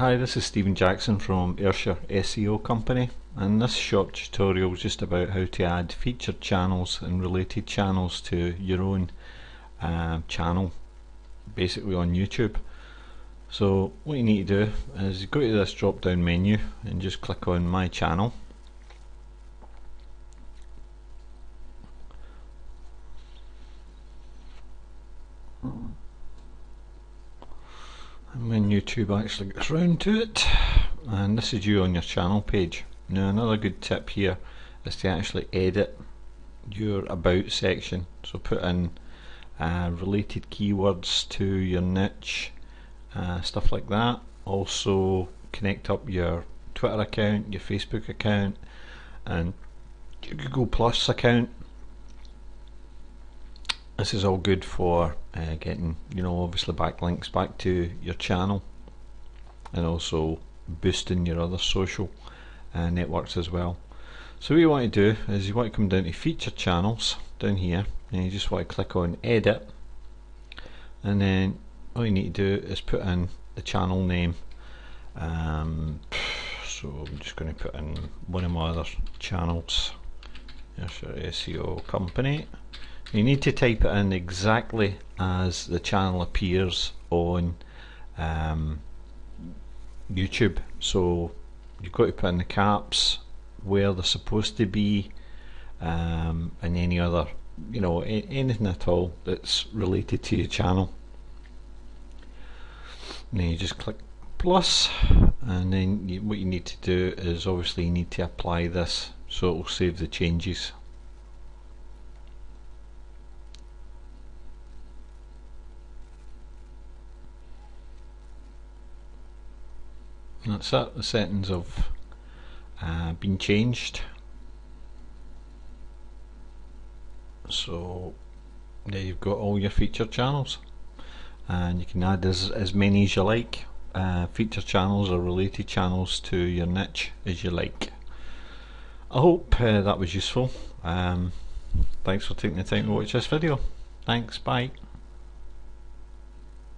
Hi, this is Stephen Jackson from Ayrshire SEO Company and this short tutorial is just about how to add featured channels and related channels to your own uh, channel basically on YouTube. So what you need to do is go to this drop down menu and just click on my channel and when YouTube actually gets round to it. And this is you on your channel page. Now another good tip here is to actually edit your about section. So put in uh, related keywords to your niche uh, stuff like that. Also connect up your Twitter account your Facebook account and your Google Plus account this is all good for uh, getting you know obviously backlinks back to your channel and also boosting your other social uh, networks as well. So what you want to do is you want to come down to feature channels down here and you just want to click on edit and then all you need to do is put in the channel name. Um, so I'm just going to put in one of my other channels Here's your SEO company. You need to type it in exactly as the channel appears on um, YouTube. So you've got to put in the caps where they're supposed to be um, and any other you know anything at all that's related to your channel. Then you just click plus and then you, what you need to do is obviously you need to apply this so it will save the changes. And that's that, the settings have uh, been changed. So there you've got all your feature channels. And you can add as, as many as you like. Uh, feature channels or related channels to your niche as you like I hope uh, that was useful. Um, thanks for taking the time to watch this video. Thanks bye